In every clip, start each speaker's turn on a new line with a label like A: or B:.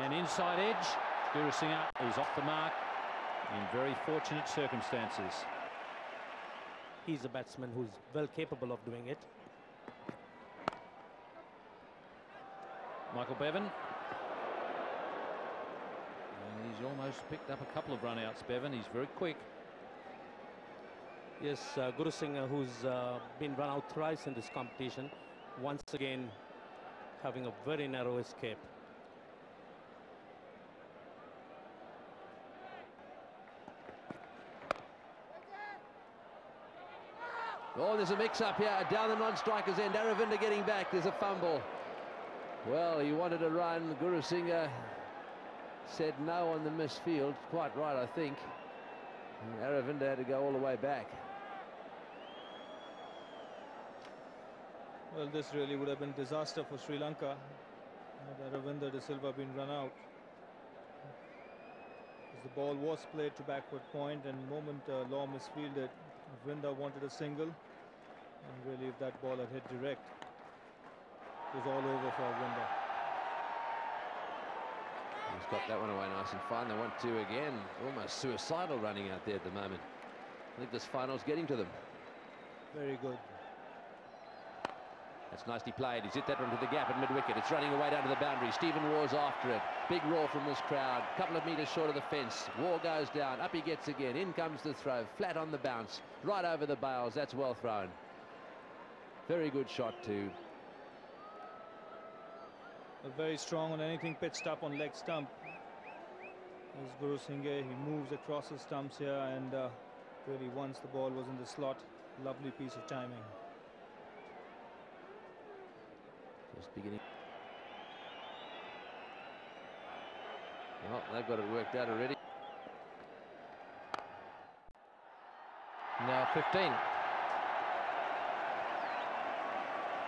A: And inside edge, Gurusinha is off the mark in very fortunate circumstances.
B: He's a batsman who's well capable of doing it.
A: Michael Bevan. And he's almost picked up a couple of runouts, Bevan. He's very quick.
B: Yes, uh, Guru Singh, who's uh, been run out thrice in this competition, once again having a very narrow escape.
C: Oh, there's a mix-up here down the non-striker's end. Aravinda getting back. There's a fumble. Well, he wanted to run. Gurusinha said no on the missed field. Quite right, I think. And Aravinda had to go all the way back.
D: Well, this really would have been disaster for Sri Lanka had Aravinda de Silva been run out. The ball was played to backward point and moment uh, Law misfielded, Vinda wanted a single. And really, if that ball had hit direct, it was all over for Vinda.
C: He's got that one away nice and fine. They want to again. Almost suicidal running out there at the moment. I think this final's getting to them.
D: Very good.
C: That's nicely played. He's hit that one to the gap at mid-wicket. It's running away down to the boundary. Stephen Waugh's after it. Big roar from this crowd. Couple of metres short of the fence. Waugh goes down. Up he gets again. In comes the throw. Flat on the bounce. Right over the bails. That's well thrown. Very good shot too.
D: very strong on anything pitched up on leg stump. As Guru Singh, he moves across the stumps here and uh, really once the ball was in the slot, lovely piece of timing.
C: Just beginning. Well, they've got it worked out already.
E: Now 15.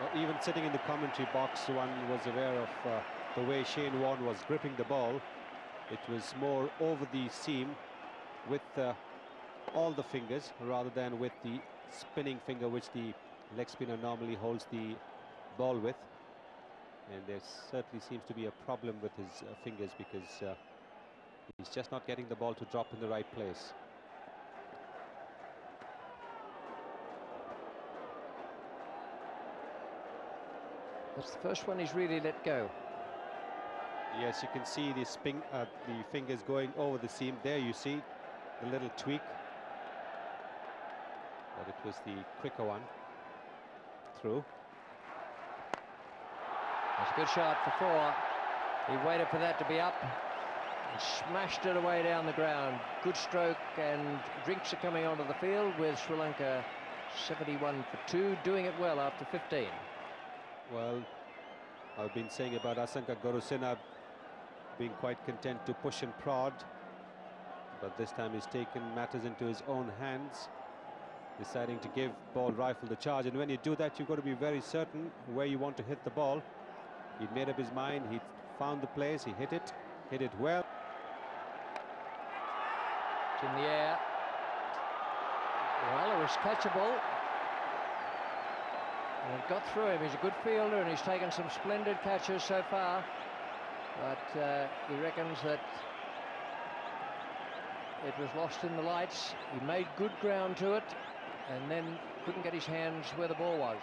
F: Well, even sitting in the commentary box, one was aware of uh, the way Shane Warne was gripping the ball. It was more over the seam with uh, all the fingers rather than with the spinning finger which the leg spinner normally holds the ball with and there certainly seems to be a problem with his uh, fingers because uh, he's just not getting the ball to drop in the right place.
E: That's the first one he's really let go.
F: Yes, you can see the, spin, uh, the fingers going over the seam. There you see the little tweak. But it was the quicker one. Through.
E: That's a good shot for four. He waited for that to be up and smashed it away down the ground. Good stroke and drinks are coming onto the field with Sri Lanka 71 for two, doing it well after 15.
F: Well, I've been saying about Asanka Gurusinha being quite content to push and prod, but this time he's taken matters into his own hands, deciding to give Paul Reiffel the charge. And when you do that, you've got to be very certain where you want to hit the ball. He'd made up his mind, he found the place, he hit it, hit it well.
E: It's in the air. Well, it was catchable. And it got through him. He's a good fielder and he's taken some splendid catches so far. But uh, he reckons that it was lost in the lights. He made good ground to it and then couldn't get his hands where the ball was.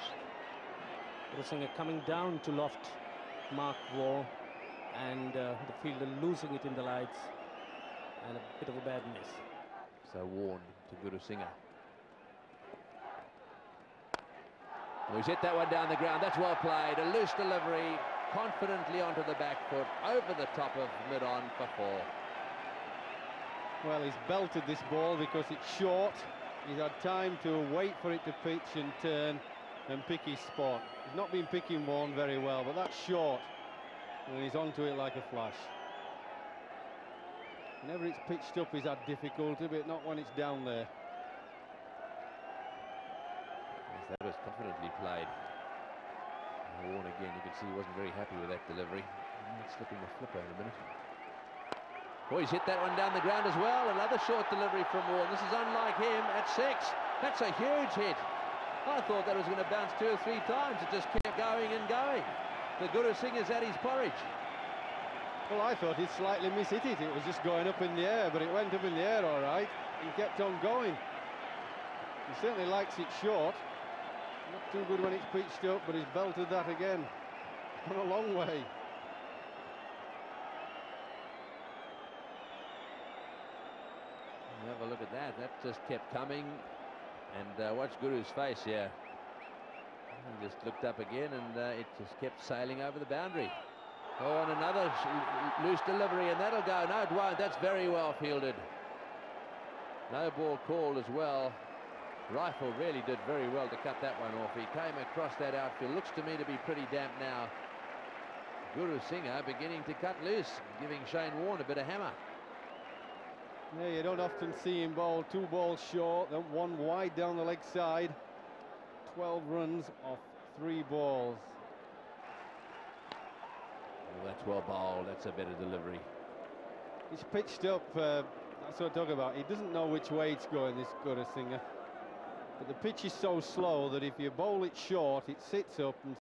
B: Risinger coming down to loft Mark Waugh and uh, the fielder losing it in the lights and a bit of a bad miss.
C: So Warne to Gurusinha. Well, he's hit that one down the ground. That's well played. A loose delivery, confidently onto the back foot, over the top of mid-on for four.
G: Well, he's belted this ball because it's short. He's had time to wait for it to pitch and turn and pick his spot. He's not been picking one very well, but that's short. And he's onto it like a flash. Whenever it's pitched up, he's had difficulty, but not when it's down there.
C: Yes, that was confidently played. Warne again, you can see he wasn't very happy with that delivery. Slipping the flipper in a minute. Oh, he's hit that one down the ground as well. Another short delivery from Warne. This is unlike him at six. That's a huge hit. I thought that was going to bounce two or three times. It just kept going and going. The Guru Singh is at his porridge.
G: Well, I thought he'd slightly mishit it. It was just going up in the air, but it went up in the air all right and kept on going. He certainly likes it short. Not too good when it's pitched up, but he's belted that again. Gone a long way.
C: Have a look at that. That just kept coming. And uh, watch Guru's face here. He just looked up again and uh, it just kept sailing over the boundary. Oh, and another loose delivery, and that'll go. No, it won't. That's very well fielded. No ball called as well. Reiffel really did very well to cut that one off. He came across that outfield. Looks to me to be pretty damp now. Guru Singha beginning to cut loose, giving Shane Warne a bit of hammer.
G: Yeah, you don't often see him bowl two balls short, then one wide down the leg side. 12 runs off three balls.
C: Oh, that's well bowled. That's a better delivery.
G: He's pitched up, uh, that's what I'm talking about. He doesn't know which way it's going, this Guru Singer. But the pitch is so slow that if you bowl it short, it sits up and